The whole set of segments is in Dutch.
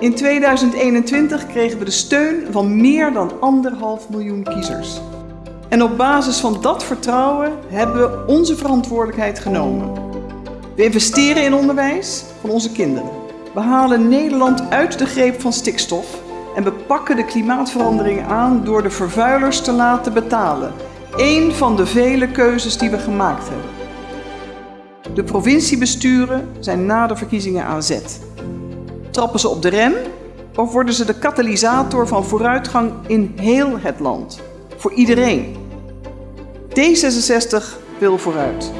In 2021 kregen we de steun van meer dan anderhalf miljoen kiezers. En op basis van dat vertrouwen hebben we onze verantwoordelijkheid genomen. We investeren in onderwijs van onze kinderen. We halen Nederland uit de greep van stikstof en we pakken de klimaatverandering aan door de vervuilers te laten betalen. Eén van de vele keuzes die we gemaakt hebben. De provinciebesturen zijn na de verkiezingen aan zet. Trappen ze op de rem of worden ze de katalysator van vooruitgang in heel het land? Voor iedereen. D66 wil vooruit.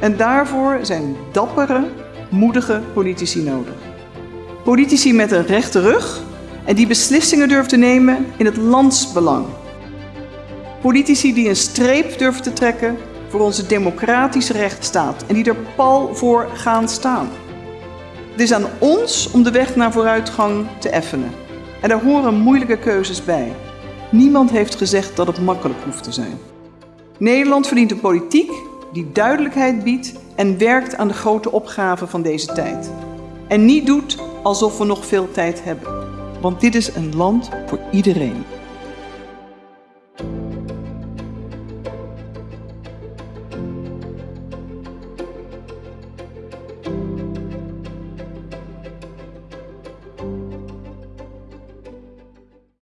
En daarvoor zijn dappere, moedige politici nodig. Politici met een rechte rug en die beslissingen durven te nemen in het landsbelang. Politici die een streep durven te trekken voor onze democratische rechtsstaat en die er pal voor gaan staan. Het is aan ons om de weg naar vooruitgang te effenen. En daar horen moeilijke keuzes bij. Niemand heeft gezegd dat het makkelijk hoeft te zijn. Nederland verdient een politiek die duidelijkheid biedt en werkt aan de grote opgaven van deze tijd. En niet doet alsof we nog veel tijd hebben. Want dit is een land voor iedereen.